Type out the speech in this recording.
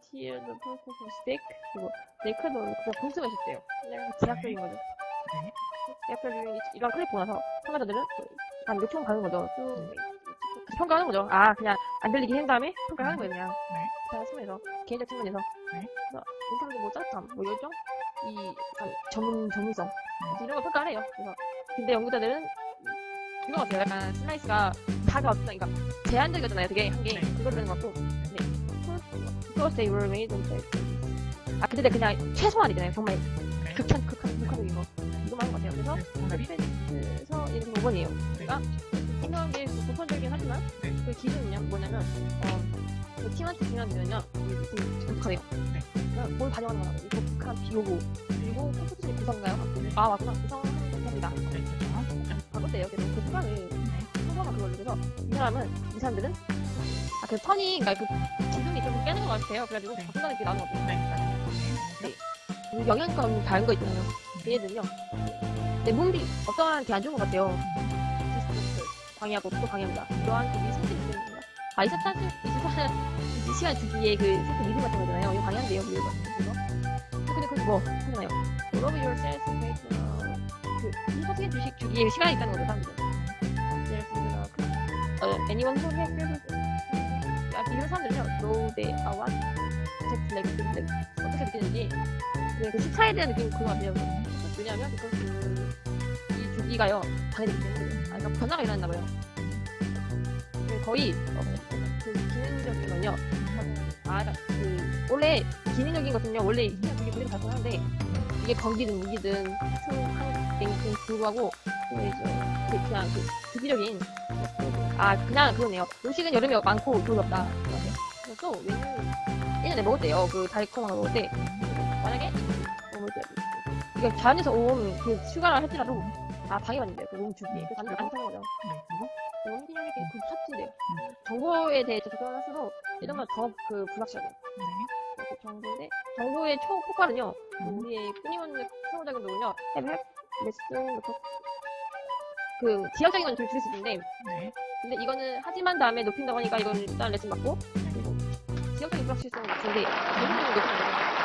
purpose of stick 그리고 네크도 그냥 봉투가 있었대요. 그냥 제약적인 거죠. 네. 제약적인 이런 클립 보고 나서 참가자들은 한 요청 가는 거죠. 쭉 평가하는 거죠. 아 그냥 안 들리게 한 다음에 평가하는 거예요 그냥. 네. 자 숨에서 개인적 측면에서 네. 그래서 인상적인 뭐 짜릿함, 뭐 열정, 이 전문 전문성 네. 이런 걸 평가를 해요. 그래서 근데 연구자들은 이거 같아요. 약간 슬라이스가 다가 어떤 그러니까 제한적이었잖아요. 되게 한 게 네. 그거를 것 같고 네. Made on the 아 근데 그냥 최소한이잖아요. 정말 네. 극한 극한 극한적인 거 이거만 한것 같아요. 그래서 네, 정답이 그래서 이렇게 5번이에요. 그러니까 생각한 게 보편적이긴 하지만 네. 그 기준은요 뭐냐면 어, 그 팀한테 중요한 독특하네요. 네. 그러니까 뭘 반영하는 거라고 이 독특한 비호고 그리고 컴퓨터의 구성가요? 아 맞구나 구성하는 겁니다. 네. 바꿨대요. 그래서 그 수강을 네. 성공한 그걸로 그래서 이 사람은 이 사람들은 아그 턴이 그러니까 그 깨는 것 같아요. 그래가지고 네. 바꾼다는 게 나온 것 같아요. 네. 그 영양감 다른 거 있잖아요. 얘네들은요. 내 몸이 어떠한 게 안 좋은 것 같아요. 디스트레스 방해하고 또 방해합니다. 이러한 그 미스터리 때문에 아 24, 24, 24시간 주기에 그 세트 리듬 같은 거잖아요. 이거 방해한대요. 이거 그거. 근데 그뭐 하잖아요. Love yourself, make 그 24시간 주식 주기에 시간이 있다는 거죠. 사람들은. 예를 들어서 그, 어, anyone who has 아, 이런 사람들은요. are what just like this 어떻게 느끼는지 네, 그 시차에 대한 느낌이 그거 같아요. 왜냐하면 그, 그, 이 주기가요, 방해되기 때문에. 아, 그러니까 변화가 일어난다 봐요. 네, 거의, 어, 그 기능적인 건요, 아, 그, 원래, 기능적인 것은요, 원래 그게 그대로 발전하는데, 이게 건기든 무기든, 큰, 한, 랭 크에 불구하고, 그, 이제, 그, 그냥 그, 주기적인, 아, 그냥 그거네요. 음식은 여름에 많고, 겨울에 없다. 그래서 또, 메뉴, 예전에 먹었대요. 그, 달콤한 거 먹을 때. 만약에 어, 뭐지? 이게 자연에서 온그 슈가를 할지라도 아 방해받는데요. 그 몸주기에 그 사람들 안 사는 거죠. 네. 그리고 너무 기념이 그 삭제돼요. 정보에 대해 접근을 할수록 예전보다 더그 불확실하게 네. 그 정보인데 정보의 초폭발은요 음. 우리의 끊임없는 상호작용도는요 앱앱 레슨 그 지역적인 건좀 줄일 수 있는데 네. 근데 이거는 하지만 다음에 높인다고 하니까 이건 일단 레슨 받고 그리고 지역적인 불확실성은 낮은데 전문적인 높이는 거죠.